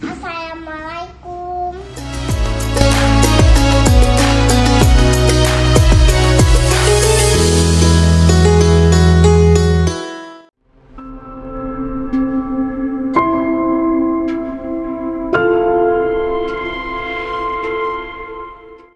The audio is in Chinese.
早上好。